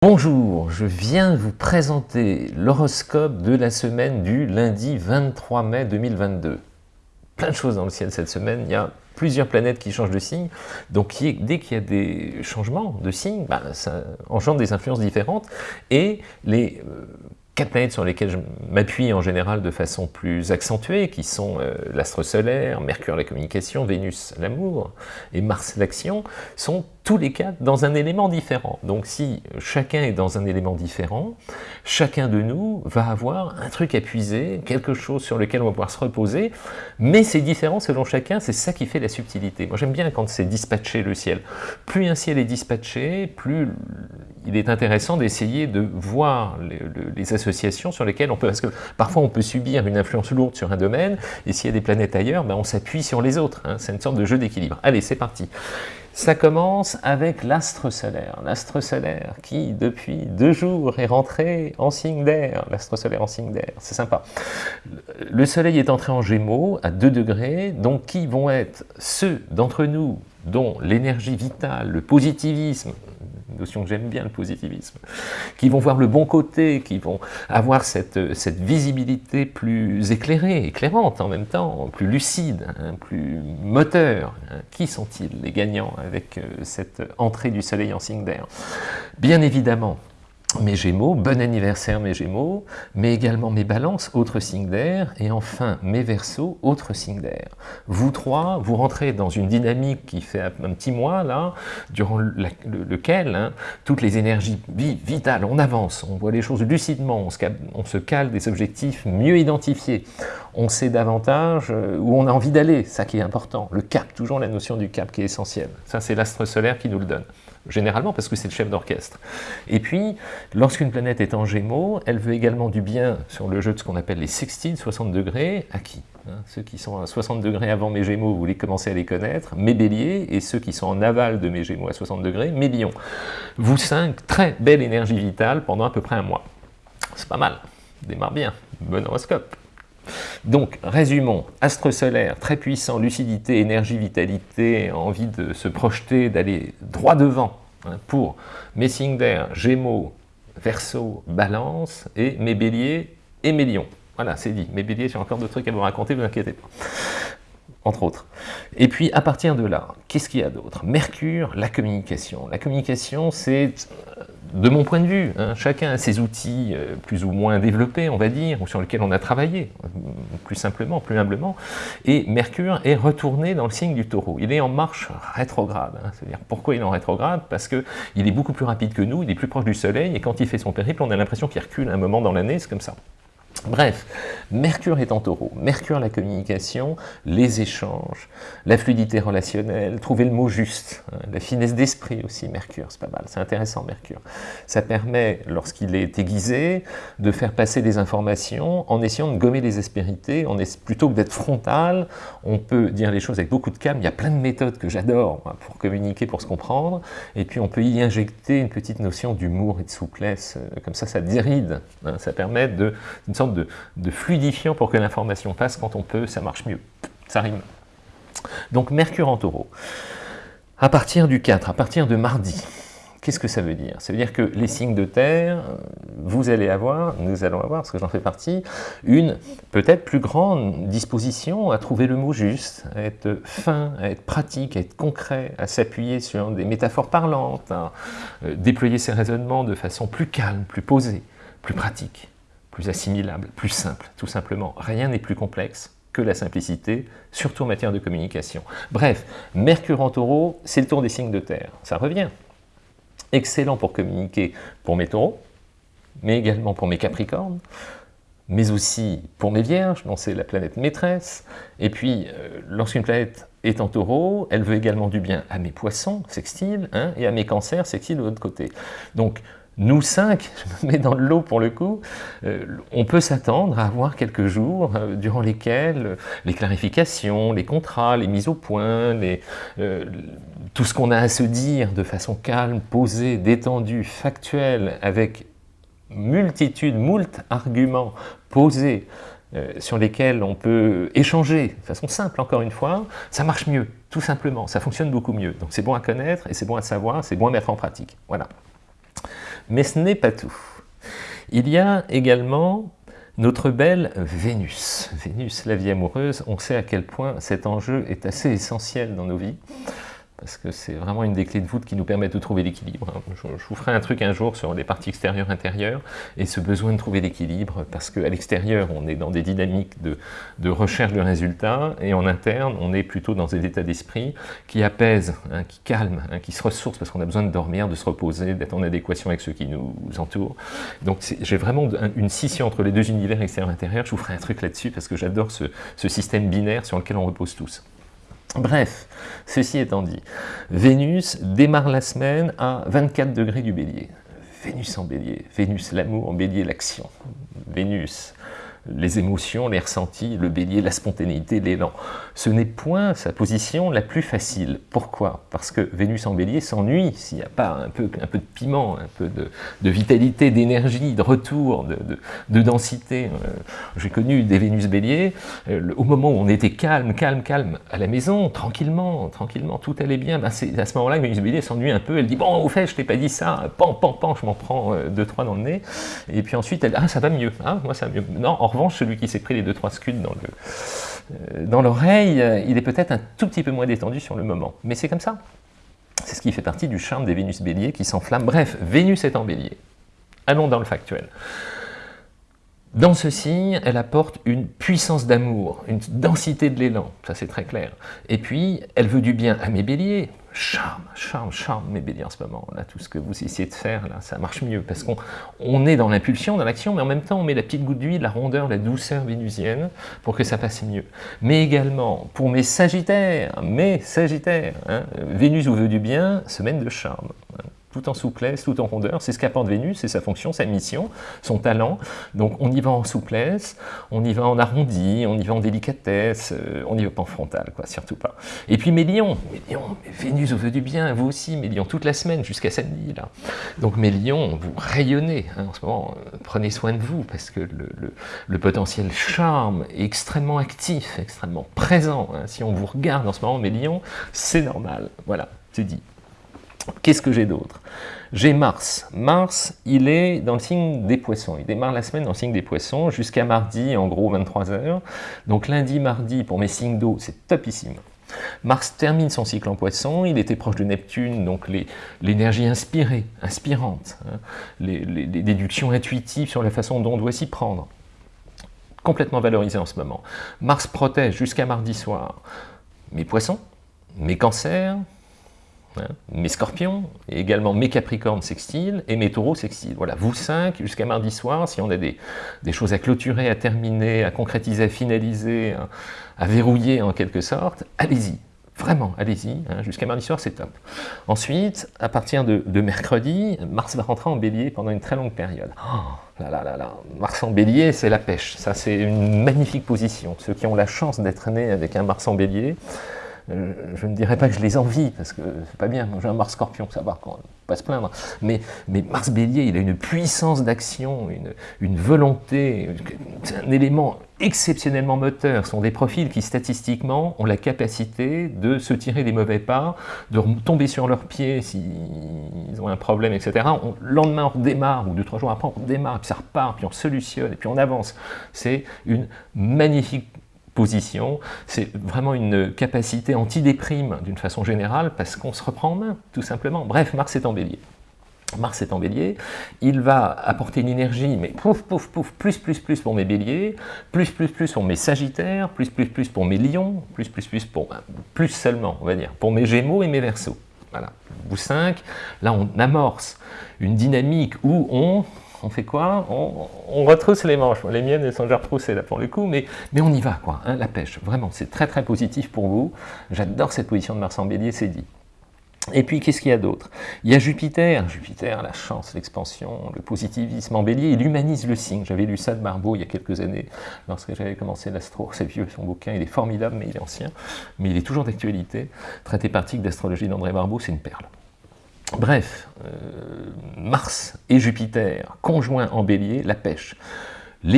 Bonjour, je viens vous présenter l'horoscope de la semaine du lundi 23 mai 2022. Plein de choses dans le ciel cette semaine, il y a plusieurs planètes qui changent de signe, donc dès qu'il y a des changements de signe, bah, ça engendre des influences différentes, et les euh, quatre planètes sur lesquelles je m'appuie en général de façon plus accentuée, qui sont euh, l'astre solaire, Mercure la communication, Vénus l'amour et Mars l'action, sont tous les quatre dans un élément différent. Donc si chacun est dans un élément différent, chacun de nous va avoir un truc à puiser, quelque chose sur lequel on va pouvoir se reposer, mais c'est différent selon chacun, c'est ça qui fait la subtilité. Moi j'aime bien quand c'est dispatché le ciel. Plus un ciel est dispatché, plus il est intéressant d'essayer de voir les, associations sur lesquelles on peut, parce que parfois on peut subir une influence lourde sur un domaine, et s'il y a des planètes ailleurs, ben on s'appuie sur les autres, hein. c'est une sorte de jeu d'équilibre. Allez, c'est parti ça commence avec l'astre solaire. L'astre solaire qui, depuis deux jours, est rentré en signe d'air. L'astre solaire en signe d'air, c'est sympa. Le soleil est entré en gémeaux à 2 degrés, donc qui vont être ceux d'entre nous dont l'énergie vitale, le positivisme, notion que j'aime bien, le positivisme, qui vont voir le bon côté, qui vont avoir cette, visibilité plus éclairée, éclairante en même temps, plus lucide, hein, plus moteur. Hein. Qui sont-ils les gagnants avec euh, cette entrée du soleil en signe d'air? Bien évidemment, mes Gémeaux, bon anniversaire mes Gémeaux, mais également mes Balances, autre signe d'air, et enfin mes Verseaux, autre signe d'air. Vous trois, vous rentrez dans une dynamique qui fait un petit mois, là, durant lequel hein, toutes les énergies vitales, on avance, on voit les choses lucidement, on se, on se cale des objectifs mieux identifiés, on sait davantage euh, où on a envie d'aller, ça qui est important, le cap, toujours la notion du cap qui est essentielle. Ça c'est l'astre solaire qui nous le donne généralement parce que c'est le chef d'orchestre. Et puis, lorsqu'une planète est en gémeaux, elle veut également du bien sur le jeu de ce qu'on appelle les sextiles, 60 degrés, à qui hein, Ceux qui sont à 60 degrés avant mes gémeaux, vous les commencez à les connaître, mes béliers, et ceux qui sont en aval de mes gémeaux à 60 degrés, mes lions. Vous cinq, très belle énergie vitale pendant à peu près un mois. C'est pas mal, démarre bien, bon horoscope. Donc, résumons, astre solaire, très puissant, lucidité, énergie, vitalité, envie de se projeter, d'aller droit devant hein, pour mes Gémeaux, Verseau, Balance, et mes béliers et mes lions. Voilà, c'est dit. Mes béliers, j'ai encore d'autres trucs à vous raconter, vous inquiétez pas. Entre autres. Et puis, à partir de là, qu'est-ce qu'il y a d'autre? Mercure, la communication. La communication, c'est de mon point de vue, hein, chacun a ses outils euh, plus ou moins développés, on va dire, ou sur lesquels on a travaillé, plus simplement, plus humblement, et Mercure est retourné dans le signe du taureau. Il est en marche rétrograde. Hein. C'est-à-dire, pourquoi il est en rétrograde? Parce qu'il est beaucoup plus rapide que nous, il est plus proche du Soleil, et quand il fait son périple, on a l'impression qu'il recule un moment dans l'année, c'est comme ça. Bref, Mercure est en taureau. Mercure, la communication, les échanges, la fluidité relationnelle, trouver le mot juste, hein, la finesse d'esprit aussi, Mercure, c'est pas mal, c'est intéressant Mercure. Ça permet, lorsqu'il est aiguisé, de faire passer des informations en essayant de gommer les aspérités, on est, plutôt que d'être frontal, on peut dire les choses avec beaucoup de calme, il y a plein de méthodes que j'adore pour communiquer, pour se comprendre, et puis on peut y injecter une petite notion d'humour et de souplesse, euh, comme ça ça déride, hein, ça permet de, une sorte de, fluidifiant pour que l'information passe. Quand on peut, ça marche mieux. Ça rime. Donc Mercure en taureau. À partir du 4, à partir de mardi, Qu'est-ce que ça veut dire? Ça veut dire que les signes de terre, vous allez avoir, nous allons avoir, parce que j'en fais partie, une peut-être plus grande disposition à trouver le mot juste, à être fin, à être pratique, à être concret, à s'appuyer sur des métaphores parlantes, à euh, déployer ses raisonnements de façon plus calme, plus posée, plus pratique plus assimilable, plus simple, tout simplement. Rien n'est plus complexe que la simplicité, surtout en matière de communication. Bref, Mercure en taureau, c'est le tour des signes de terre. Ça revient. Excellent pour communiquer pour mes taureaux, mais également pour mes capricornes, mais aussi pour mes vierges, dont c'est la planète maîtresse. Et puis, euh, lorsqu'une planète est en taureau, elle veut également du bien à mes poissons, sextiles, hein, et à mes cancers, sextiles de l'autre côté. Donc, nous cinq, je me mets dans le lot pour le coup, euh, on peut s'attendre à avoir quelques jours euh, durant lesquels euh, les clarifications, les contrats, les mises au point, tout ce qu'on a à se dire de façon calme, posée, détendue, factuelle, avec multitude, moult arguments posés, sur lesquels on peut échanger de façon simple, encore une fois, ça marche mieux, tout simplement, ça fonctionne beaucoup mieux. Donc c'est bon à connaître et c'est bon à savoir, c'est bon à mettre en pratique. Voilà. Mais ce n'est pas tout. Il y a également notre belle Vénus. Vénus, la vie amoureuse, on sait à quel point cet enjeu est assez essentiel dans nos vies parce que c'est vraiment une des clés de voûte qui nous permet de trouver l'équilibre. Hein. Je, vous ferai un truc un jour sur les parties extérieures, intérieures, et ce besoin de trouver l'équilibre, parce qu'à l'extérieur, on est dans des dynamiques de, recherche de résultats, et en interne, on est plutôt dans des états d'esprit qui apaisent, hein, qui calment, hein, qui se ressourcent, parce qu'on a besoin de dormir, de se reposer, d'être en adéquation avec ceux qui nous entourent. Donc j'ai vraiment une scission entre les deux univers extérieur-intérieur, je vous ferai un truc là-dessus, parce que j'adore ce système binaire sur lequel on repose tous. Bref, ceci étant dit, Vénus démarre la semaine à 24 degrés du bélier. Vénus en bélier, Vénus l'amour, en bélier l'action. Vénus les émotions, les ressentis, le bélier, la spontanéité, l'élan. Ce n'est point sa position la plus facile. Pourquoi? Parce que Vénus en bélier s'ennuie s'il n'y a pas un peu, un peu de piment, un peu de, vitalité, d'énergie, de retour, de, densité. Euh, j'ai connu des Vénus béliers, euh, au moment où on était calme, calme, calme, à la maison, tranquillement, tranquillement, tout allait bien, ben c'est à ce moment-là que Vénus bélier s'ennuie un peu, elle dit « bon, au fait, je t'ai pas dit ça, pan, pan, pan, je m'en prends euh, deux, trois dans le nez », et puis ensuite, elle « ah, ça va mieux, hein, moi ça va mieux ». Non, en celui qui s'est pris les deux trois scuds euh, dans l'oreille, euh, il est peut-être un tout petit peu moins détendu sur le moment. Mais c'est comme ça. C'est ce qui fait partie du charme des Vénus béliers qui s'enflamment. Bref, Vénus est en bélier. Allons dans le factuel. Dans ce signe, elle apporte une puissance d'amour, une densité de l'élan, ça c'est très clair. Et puis, elle veut du bien à mes béliers, charme, charme, charme mes béliers en ce moment. Là, tout ce que vous essayez de faire, là, ça marche mieux, parce qu'on on est dans l'impulsion, dans l'action, mais en même temps, on met la petite goutte d'huile, la rondeur, la douceur vénusienne, pour que ça passe mieux. Mais également, pour mes sagittaires, mes sagittaires, hein, Vénus vous veut du bien, semaine de charme tout en souplesse, tout en rondeur. C'est ce qu'apporte Vénus, c'est sa fonction, sa mission, son talent. Donc on y va en souplesse, on y va en arrondi, on y va en délicatesse, euh, on n'y va pas en frontal, quoi, surtout pas. Et puis mes lions, Vénus veut du bien, vous aussi, mes lions, toute la semaine jusqu'à samedi. Là. Donc mes lions, vous rayonnez hein, en ce moment, euh, prenez soin de vous, parce que le, potentiel charme est extrêmement actif, extrêmement présent. Hein. Si on vous regarde en ce moment, mes lions, c'est normal. Voilà, c'est dit. Qu'est-ce que j'ai d'autre? J'ai Mars. Mars, il est dans le signe des poissons. Il démarre la semaine dans le signe des poissons jusqu'à mardi, en gros 23 heures. Donc lundi, mardi, pour mes signes d'eau, c'est topissime. Mars termine son cycle en poisson, il était proche de Neptune, donc l'énergie inspirée, inspirante, hein, les, les, déductions intuitives sur la façon dont on doit s'y prendre. Complètement valorisé en ce moment. Mars protège jusqu'à mardi soir mes poissons, mes cancers, Mes scorpions, et également mes capricornes sextiles et mes taureaux sextiles. Voilà, vous cinq, jusqu'à mardi soir, si on a des, choses à clôturer, à terminer, à concrétiser, à finaliser, à, verrouiller en quelque sorte, allez-y. Vraiment, allez-y, hein, jusqu'à mardi soir, c'est top. Ensuite, à partir de, mercredi, Mars va rentrer en bélier pendant une très longue période. Oh, là, là, là, là. Mars en bélier, c'est la pêche. Ça, c'est une magnifique position. Ceux qui ont la chance d'être nés avec un Mars en bélier, je ne dirais pas que je les envie, parce que c'est pas bien, j'ai un Mars Scorpion, ça va, quand pas se plaindre, mais, mais Mars Bélier, il a une puissance d'action, une, une, volonté, un élément exceptionnellement moteur, ce sont des profils qui statistiquement ont la capacité de se tirer des mauvais pas, de tomber sur leurs pieds s'ils ont un problème, etc. le lendemain on redémarre, ou deux, trois jours après on redémarre, puis ça repart, puis on solutionne, et puis on avance. C'est une magnifique c'est vraiment une capacité anti-déprime d'une façon générale, parce qu'on se reprend en main, tout simplement. Bref, Mars est en bélier. Mars est en bélier, il va apporter une énergie, mais pouf, pouf, pouf, plus, plus, plus pour mes béliers, plus, plus, plus pour mes sagittaires, plus, plus, plus pour mes lions, plus, plus, plus pour, plus seulement, on va dire, pour mes gémeaux et mes versos. Voilà, vous cinq, là on amorce une dynamique où on on fait quoi? On, retrousse les manches. Les miennes, elles sont déjà retroussées là pour le coup, mais, mais on y va, quoi, hein, la pêche. Vraiment, c'est très très positif pour vous. J'adore cette position de Mars en bélier, c'est dit. Et puis, qu'est-ce qu'il y a d'autre? Il y a Jupiter. Jupiter, la chance, l'expansion, le positivisme en bélier, il humanise le signe. J'avais lu ça de Barbeau il y a quelques années, lorsque j'avais commencé l'astro. C'est vieux, son bouquin, il est formidable, mais il est ancien. Mais il est toujours d'actualité. Traité pratique d'astrologie d'André Barbeau, c'est une perle. Bref, euh, Mars et Jupiter, conjoints en bélier, la pêche.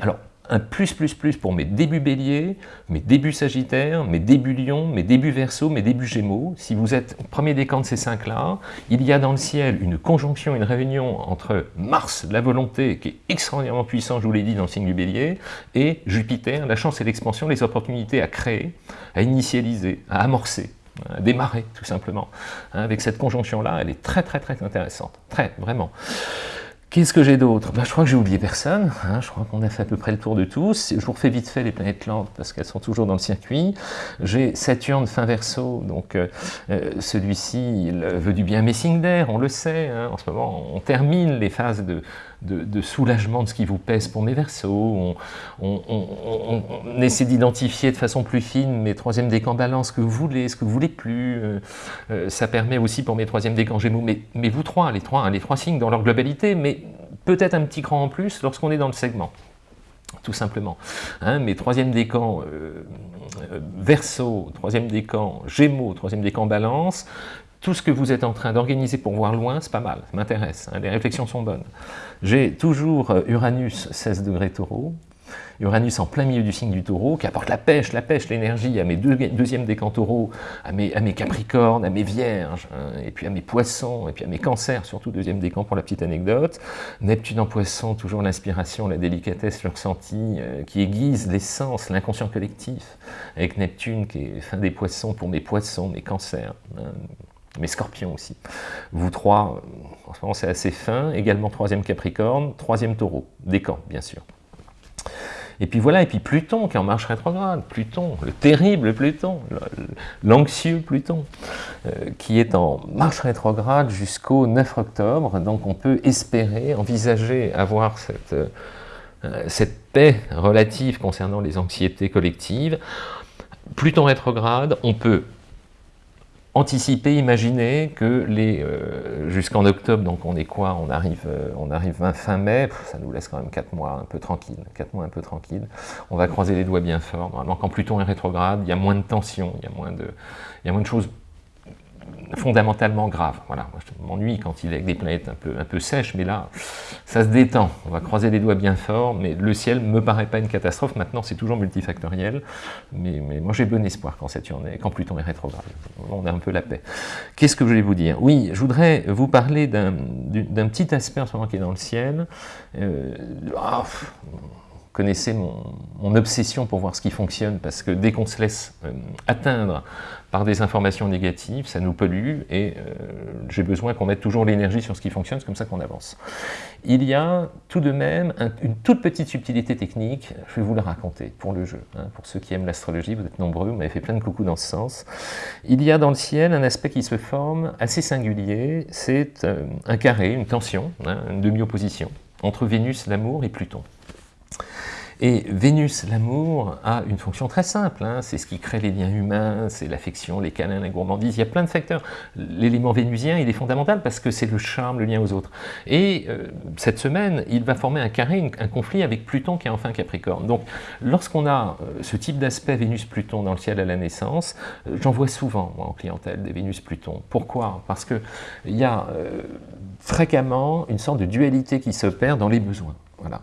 Alors, un plus plus plus pour mes débuts bélier, mes débuts sagittaires, mes débuts lion, mes débuts verso, mes débuts gémeaux. Si vous êtes au premier décan de ces cinq-là, il y a dans le ciel une conjonction, une réunion entre Mars, la volonté, qui est extraordinairement puissant, je vous l'ai dit, dans le signe du bélier, et Jupiter, la chance et l'expansion, les opportunités à créer, à initialiser, à amorcer démarrer tout simplement. Hein, avec cette conjonction-là, elle est très très très intéressante, très, vraiment. Qu'est-ce que j'ai d'autre? Ben, Je crois que j'ai oublié personne, hein. je crois qu'on a fait à peu près le tour de tous. Je vous refais vite fait les planètes lentes parce qu'elles sont toujours dans le circuit. J'ai Saturne fin verso, donc euh, euh, celui-ci il veut du bien messing d'air, on le sait. Hein. en ce moment, on termine les phases de, de, soulagement de ce qui vous pèse pour mes versos. On, essaie d'identifier de façon plus fine mes troisième décans balance, ce que vous voulez, ce que vous voulez plus. Euh, ça permet aussi pour mes troisième décans gémeaux, mais, vous trois, les trois, les trois signes dans leur globalité, mais peut-être un petit cran en plus lorsqu'on est dans le segment tout simplement. Hein, mes troisième décan euh, euh, Verseau, troisième décan Gémeaux, troisième décan Balance, tout ce que vous êtes en train d'organiser pour voir loin, c'est pas mal, ça m'intéresse, hein, les réflexions sont bonnes. J'ai toujours euh, Uranus 16 degrés taureau, Uranus en plein milieu du signe du taureau, qui apporte la pêche, la pêche, l'énergie à mes deux, deuxièmes décans taureaux, à mes, capricornes, à mes vierges, hein, et puis à mes poissons, et puis à mes cancers, surtout deuxième décan pour la petite anecdote. Neptune en poisson, toujours l'inspiration, la délicatesse, le ressenti, euh, qui aiguise l'essence, l'inconscient collectif, avec Neptune qui est fin des poissons pour mes poissons, mes cancers. Hein, mes scorpions aussi. Vous trois, euh, en ce moment c'est assez fin, également troisième Capricorne, troisième Taureau, décan bien sûr. Et puis voilà, et puis Pluton qui est en marche rétrograde, Pluton, le terrible Pluton, l'anxieux Pluton, euh, qui est en marche rétrograde jusqu'au 9 octobre, donc on peut espérer, envisager avoir euh, cette paix relative concernant les anxiétés collectives. Pluton rétrograde, on peut anticiper, imaginer que les euh, jusqu'en octobre, donc on est quoi On arrive, euh, on arrive fin mai, ça nous laisse quand même 4 mois un peu tranquille, 4 mois un peu tranquille. On va croiser les doigts bien fort. Normalement, quand Pluton est rétrograde, il y a moins de tension, il y a moins de, il y a moins de choses fondamentalement grave. Voilà, moi je m'ennuie quand il est avec des planètes un peu, un peu sèches, mais là, ça se détend. On va croiser les doigts bien fort, mais le ciel ne me paraît pas une catastrophe. Maintenant, c'est toujours multifactoriel, mais, mais moi j'ai bon espoir quand est, quand Pluton est rétrograde. On a un peu la paix. Qu'est-ce que je voulais vous dire? Oui, je voudrais vous parler d'un petit aspect en ce moment qui est dans le ciel. Euh, ah, connaissez mon, obsession pour voir ce qui fonctionne, parce que dès qu'on se laisse euh, atteindre par des informations négatives, ça nous pollue, et euh, j'ai besoin qu'on mette toujours l'énergie sur ce qui fonctionne, c'est comme ça qu'on avance. Il y a tout de même une toute petite subtilité technique, je vais vous la raconter pour le jeu. Hein. pour ceux qui aiment l'astrologie, vous êtes nombreux, vous m'avez fait plein de coucou dans ce sens. Il y a dans le ciel un aspect qui se forme assez singulier, c'est euh, un carré, une tension, hein, une demi-opposition, entre Vénus, l'amour, et Pluton. Et Vénus, l'amour, a une fonction très simple, hein. c'est ce qui crée les liens humains, c'est l'affection, les câlins, la gourmandise, il y a plein de facteurs. L'élément vénusien, il est fondamental parce que c'est le charme, le lien aux autres. Et euh, cette semaine, il va former un carré, un conflit avec Pluton qui est enfin Capricorne. Donc, lorsqu'on a euh, ce type d'aspect Vénus-Pluton dans le ciel à la naissance, euh, j'en vois souvent, moi, en clientèle, des Vénus-Pluton. Pourquoi? Parce qu'il y a fréquemment une sorte de dualité qui s'opère dans les besoins. Voilà.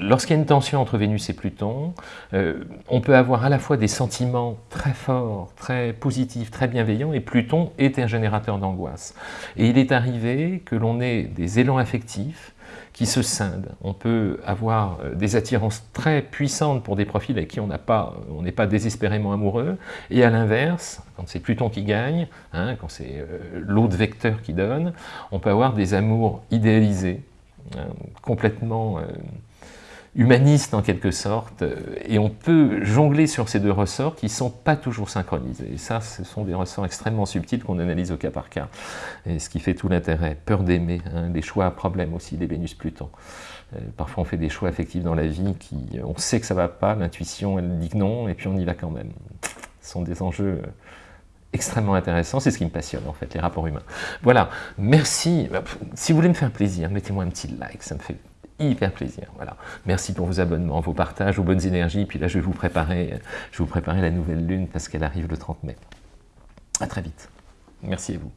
Lorsqu'il y a une tension entre Vénus et Pluton, euh, on peut avoir à la fois des sentiments très forts, très positifs, très bienveillants, et Pluton est un générateur d'angoisse. Et il est arrivé que l'on ait des élans affectifs qui se scindent. On peut avoir euh, des attirances très puissantes pour des profils avec qui on n'est pas, désespérément amoureux, et à l'inverse, quand c'est Pluton qui gagne, hein, quand c'est euh, l'autre vecteur qui donne, on peut avoir des amours idéalisés, complètement humaniste en quelque sorte, euh, et on peut jongler sur ces deux ressorts qui ne sont pas toujours synchronisés. Et ça, ce sont des ressorts extrêmement subtils qu'on analyse au cas par cas, et ce qui fait tout l'intérêt. Peur d'aimer, hein, des choix à problème aussi, des Vénus-Pluton. Euh, parfois on fait des choix affectifs dans la vie, qui, on sait que ça ne va pas, l'intuition elle dit non, et puis on y va quand même. Ce sont des enjeux euh, extrêmement intéressants, c'est ce qui me passionne en fait, les rapports humains. Voilà, merci. Si vous voulez me faire plaisir, mettez-moi un petit like, ça me fait hyper plaisir. Voilà. Merci pour vos abonnements, vos partages, vos bonnes énergies. Puis là, je vais vous préparer, je vais vous préparer la nouvelle lune parce qu'elle arrive le 30 mai. À très vite. Merci à vous.